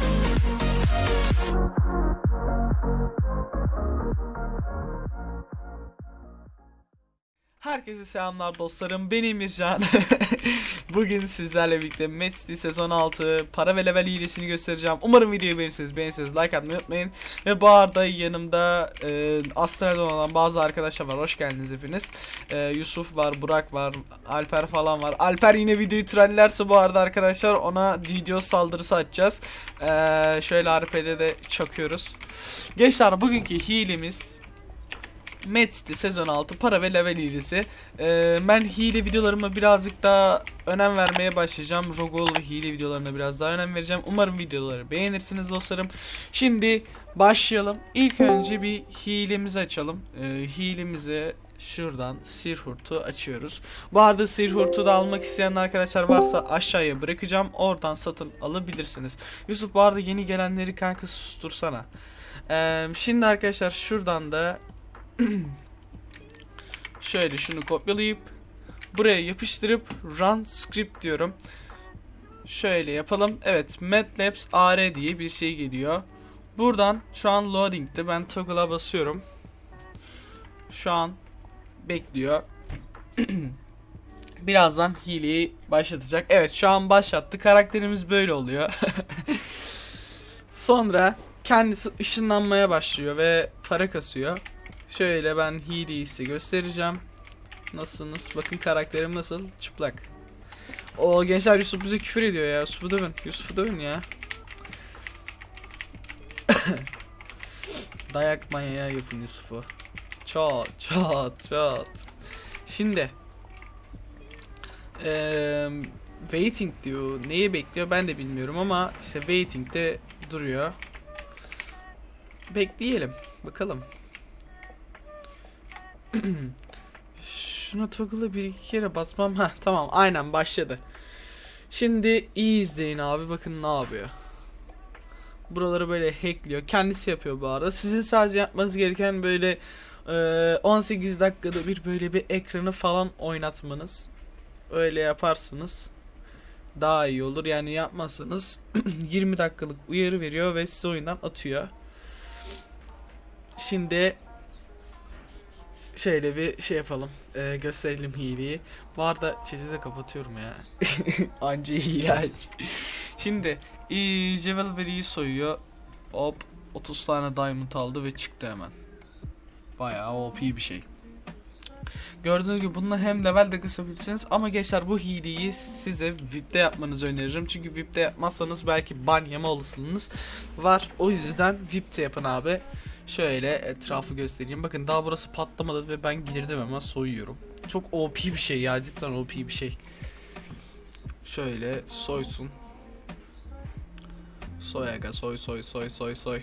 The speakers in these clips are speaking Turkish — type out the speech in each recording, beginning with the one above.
フフフ。Herkese selamlar dostlarım. Ben Emircan. Bugün sizlerle birlikte Metsti sezon 6 para ve level hilesini göstereceğim. Umarım videoyu beğenirsiniz. Beğenirseniz like atmayı unutmayın. Ve bu arada yanımda e, Astral'dan olan bazı arkadaşlar var. Hoş geldiniz hepiniz. E, Yusuf var, Burak var, Alper falan var. Alper yine videoyu trollerse bu arada arkadaşlar ona video saldırısı açacağız. E, şöyle Alper'e de çakıyoruz. Gençler bugünkü hilemiz Metsti sezon 6 para ve level hilesi. Ee, ben hile videolarıma birazcık daha önem vermeye başlayacağım. Rogol ve hile videolarına biraz daha önem vereceğim. Umarım videoları beğenirsiniz dostlarım. Şimdi başlayalım. İlk önce bir hilemizi açalım. Ee, hilemize şuradan Sirhurt'u açıyoruz. Bu arada Sirhurt'u da almak isteyen arkadaşlar varsa aşağıya bırakacağım. Oradan satın alabilirsiniz. Yusuf bu arada yeni gelenleri kanka sustursana. Ee, şimdi arkadaşlar şuradan da Şöyle şunu kopyalayıp buraya yapıştırıp run script diyorum. Şöyle yapalım. Evet, MATLABS AR diye bir şey geliyor. Buradan şu an loading'de ben toggle'a basıyorum. Şu an bekliyor. Birazdan hileyi başlatacak. Evet, şu an başlattı. Karakterimiz böyle oluyor. Sonra kendisi ışınlanmaya başlıyor ve para kasıyor. Şöyle ben hileyi size göstereceğim. Nasılsınız? Bakın karakterim nasıl? Çıplak. O gençler Yusuf bize küfür ediyor ya. Yusuf'u dövün. Yusuf'u dövün ya. Dayak manyağı yapın Yusuf'u. Çat çat çat. Şimdi. Eee waiting diyor. Neyi bekliyor ben de bilmiyorum ama işte waiting'de duruyor. Bekleyelim. Bakalım. Şuna toggle'ı bir iki kere basmam. Ha tamam aynen başladı. Şimdi iyi izleyin abi bakın ne yapıyor. Buraları böyle hackliyor. Kendisi yapıyor bu arada. Sizin sadece yapmanız gereken böyle e, 18 dakikada bir böyle bir ekranı falan oynatmanız. Öyle yaparsınız. Daha iyi olur. Yani yapmazsanız 20 dakikalık uyarı veriyor ve sizi oyundan atıyor. Şimdi şöyle bir şey yapalım. Ee, gösterelim hileyi. Bu arada chat'i de kapatıyorum ya. Anca hile. Şimdi ee, Javelry'i soyuyor. Hop 30 tane diamond aldı ve çıktı hemen. Bayağı OP bir şey. Gördüğünüz gibi bununla hem level de kısabilirsiniz ama gençler bu hileyi size VIP'te yapmanızı öneririm. Çünkü VIP'te yapmazsanız belki ban yeme olasılığınız var. O yüzden VIP'te yapın abi. Şöyle etrafı göstereyim. Bakın daha burası patlamadı ve ben girdim hemen soyuyorum. Çok OP bir şey ya cidden OP bir şey. Şöyle soysun. Soy aga soy soy soy soy soy.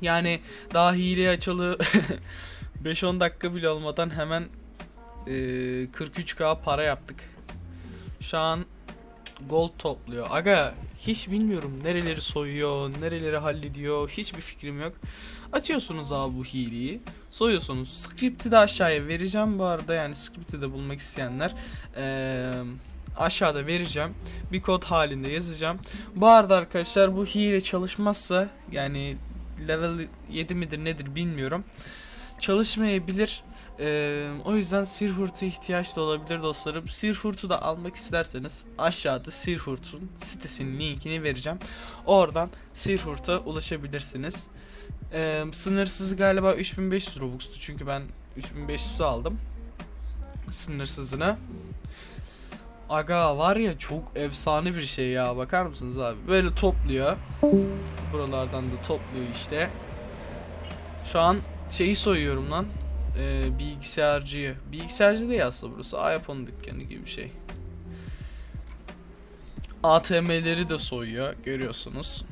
Yani daha hile açılı 5-10 dakika bile olmadan hemen e, 43k para yaptık. Şu an gold topluyor. Aga hiç bilmiyorum nereleri soyuyor, nereleri hallediyor. Hiçbir fikrim yok. Açıyorsunuz abi bu hileyi. Soyuyorsunuz. Script'i de aşağıya vereceğim bu arada. Yani script'i de bulmak isteyenler ee, aşağıda vereceğim. Bir kod halinde yazacağım. Bu arada arkadaşlar bu hile çalışmazsa yani level 7 midir nedir bilmiyorum. Çalışmayabilir. Ee, o yüzden Sirhurt'a ihtiyaç da olabilir dostlarım. Sirhurt'u da almak isterseniz aşağıda Sirhurt'un sitesinin linkini vereceğim. Oradan Sirhurt'a ulaşabilirsiniz. Ee, sınırsız galiba 3500 Robux'tu çünkü ben 3500'ü aldım. Sınırsızını. Aga var ya çok efsane bir şey ya bakar mısınız abi? Böyle topluyor. Buralardan da topluyor işte. Şu an şeyi soyuyorum lan e, bilgisayarcıyı. Bilgisayarcı değil aslında burası. iPhone dükkanı gibi bir şey. ATM'leri de soyuyor. Görüyorsunuz.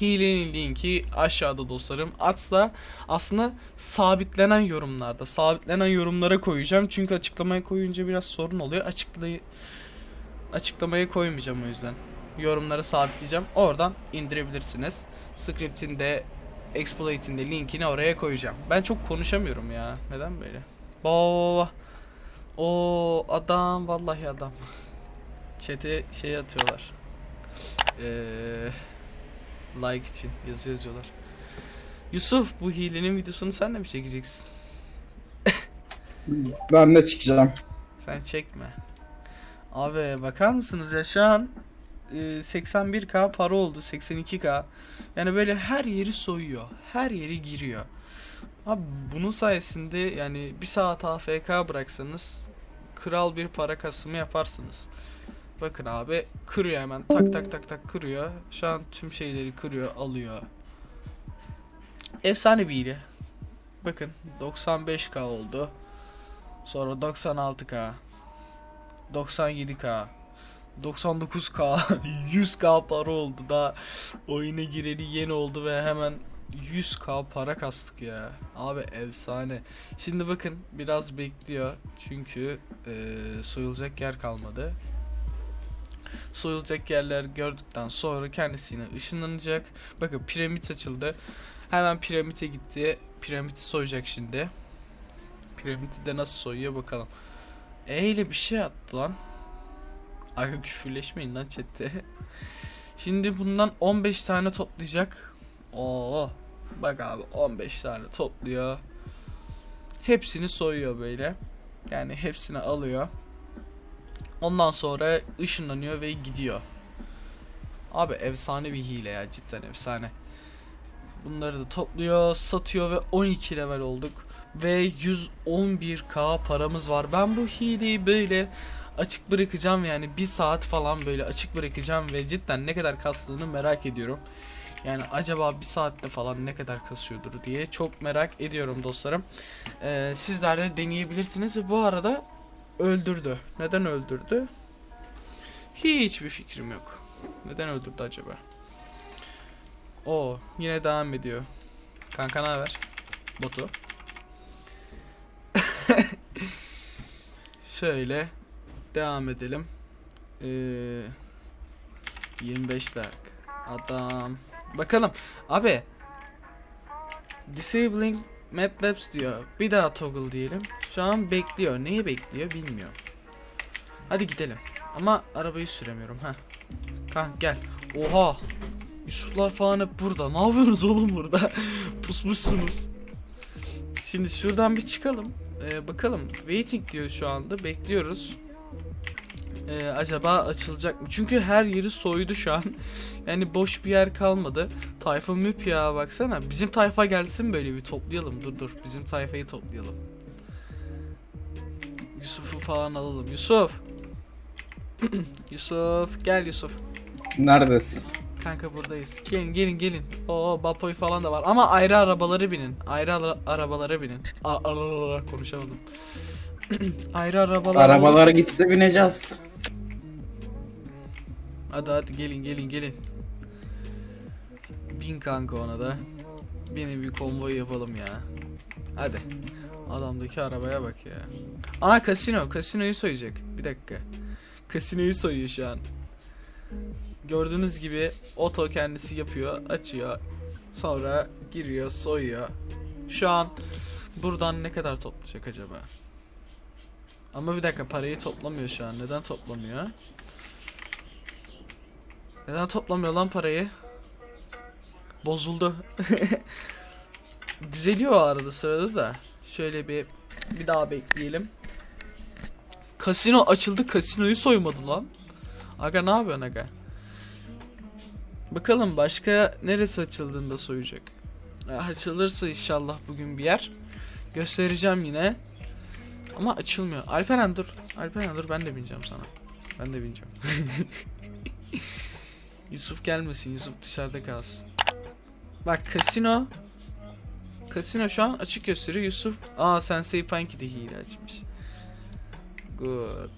Hilenin linki aşağıda dostlarım. Atsa aslında sabitlenen yorumlarda. Sabitlenen yorumlara koyacağım. Çünkü açıklamaya koyunca biraz sorun oluyor. Açıklayı açıklamaya koymayacağım o yüzden. Yorumlara sabitleyeceğim. Oradan indirebilirsiniz. Script'in de exploit'in de linkini oraya koyacağım. Ben çok konuşamıyorum ya. Neden böyle? Baba. O adam vallahi adam. Chat'e şey atıyorlar. Ee, like için yazı yazıyorlar. Yusuf bu hilenin videosunu sen de mi çekeceksin? Ben de çıkacağım. Sen çekme. Abi bakar mısınız ya şu an e, 81k para oldu 82k. Yani böyle her yeri soyuyor. Her yeri giriyor. Abi bunun sayesinde yani bir saat AFK bıraksanız kral bir para kasımı yaparsınız. Bakın abi kırıyor hemen tak tak tak tak kırıyor. Şu an tüm şeyleri kırıyor alıyor. Efsane bir hile. Bakın 95k oldu. Sonra 96k 97k 99k 100k para oldu. Da oyuna gireli yeni oldu ve hemen 100k para kastık ya. Abi efsane. Şimdi bakın biraz bekliyor. Çünkü eee, soyulacak yer kalmadı. Soyulacak yerler gördükten sonra kendisine ışınlanacak. Bakın piramit açıldı. Hemen piramite gitti. Piramiti soyacak şimdi. Piramiti de nasıl soyuyor bakalım. E ile bir şey attı lan. Aga küfürleşmeyin lan chatte. Şimdi bundan 15 tane toplayacak. Oo. Bak abi 15 tane topluyor. Hepsini soyuyor böyle. Yani hepsini alıyor. Ondan sonra ışınlanıyor ve gidiyor. Abi efsane bir hile ya cidden efsane. Bunları da topluyor, satıyor ve 12 level olduk ve 111k paramız var. Ben bu hileyi böyle açık bırakacağım yani bir saat falan böyle açık bırakacağım ve cidden ne kadar kastığını merak ediyorum. Yani acaba bir saatte falan ne kadar kasıyordur diye çok merak ediyorum dostlarım. Ee, sizler de deneyebilirsiniz bu arada öldürdü. Neden öldürdü? Hiçbir fikrim yok. Neden öldürdü acaba? O yine devam ediyor. Kanka ne haber? Botu. Şöyle devam edelim. Ee, 25 dakika. Adam. Bakalım. Abi. Disabling MATLABs diyor. Bir daha toggle diyelim. Şu an bekliyor. Neyi bekliyor bilmiyor. Hadi gidelim. Ama arabayı süremiyorum. ha. Kanka gel. Oha. Yusuflar falan hep burada. Ne yapıyorsunuz oğlum burada? Pusmuşsunuz. Şimdi şuradan bir çıkalım. Ee, bakalım. Waiting diyor şu anda. Bekliyoruz. Ee, acaba açılacak mı? Çünkü her yeri soydu şu an. Yani boş bir yer kalmadı. Tayfa müp ya baksana. Bizim tayfa gelsin böyle bir toplayalım. Dur dur. Bizim tayfayı toplayalım. Yusuf'u falan alalım. Yusuf. Yusuf. Gel Yusuf. Neredesin? Kanka buradayız. Gelin gelin gelin. Oo Bapoy falan da var. Ama ayrı arabaları binin. Ayrı ara- arabalara binin. A- konuşamadım. ayrı arabalar. Arabalara gitse bineceğiz. Hadi hadi gelin gelin gelin. Bin kanka ona da. Binin bir konvoy yapalım ya. Hadi. Adamdaki arabaya bak ya. Aa kasino. Kasinoyu soyacak. Bir dakika. Kasinoyu soyuyor şu an. Gördüğünüz gibi oto kendisi yapıyor. Açıyor. Sonra giriyor soyuyor. Şu an buradan ne kadar toplayacak acaba? Ama bir dakika parayı toplamıyor şu an. Neden toplamıyor? Neden toplamıyor lan parayı? Bozuldu. Düzeliyor arada sırada da. Şöyle bir bir daha bekleyelim. Kasino açıldı. Kasinoyu soymadı lan. Aga ne yapıyorsun aga? Bakalım başka neresi açıldığında soyacak. Ya, Açılırsa inşallah bugün bir yer. Göstereceğim yine. Ama açılmıyor. Alperen dur. Alperen dur ben de bineceğim sana. Ben de bineceğim. Yusuf gelmesin. Yusuf dışarıda kalsın. Bak kasino. Kasino şu an açık gösteriyor. Yusuf. Aa Sensei Punky de hile açmış. Good.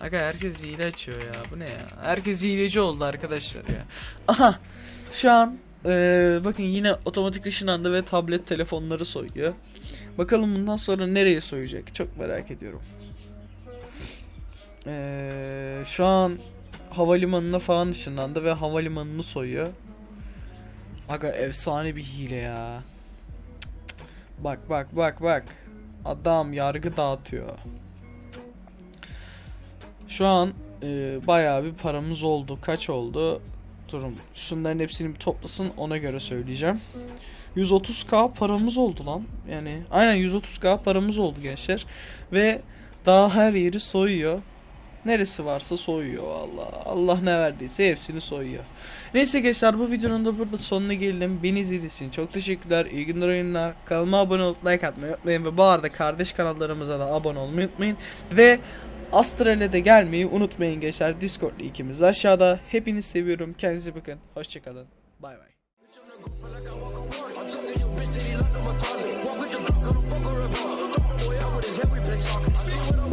Aga herkes hile açıyor ya. Bu ne ya? Herkes hileci oldu arkadaşlar ya. Aha. Şu an eee, bakın yine otomatik ışınlandı ve tablet telefonları soyuyor. Bakalım bundan sonra nereye soyacak? Çok merak ediyorum. Eee, şu an havalimanına falan ışınlandı ve havalimanını soyuyor. Aga efsane bir hile ya. Bak bak bak bak. Adam yargı dağıtıyor. Şu an e, bayağı bir paramız oldu. Kaç oldu? Durun. Şunların hepsini bir toplasın ona göre söyleyeceğim. 130k paramız oldu lan. Yani aynen 130k paramız oldu gençler. Ve daha her yeri soyuyor. Neresi varsa soyuyor Allah. Allah ne verdiyse hepsini soyuyor. Neyse gençler bu videonun da burada sonuna geldim. Beni izlediğiniz çok teşekkürler. İyi günler oyunlar. Kanalıma abone olup like atmayı unutmayın. Ve bu arada kardeş kanallarımıza da abone olmayı unutmayın. Ve Astral'e de gelmeyi unutmayın gençler. Discord'lu ikimiz aşağıda. Hepinizi seviyorum. Kendinize bakın. Hoşçakalın. Bay bay. Walk with the block, gonna fuck her up. Fuck boy, I with his every bitch talking.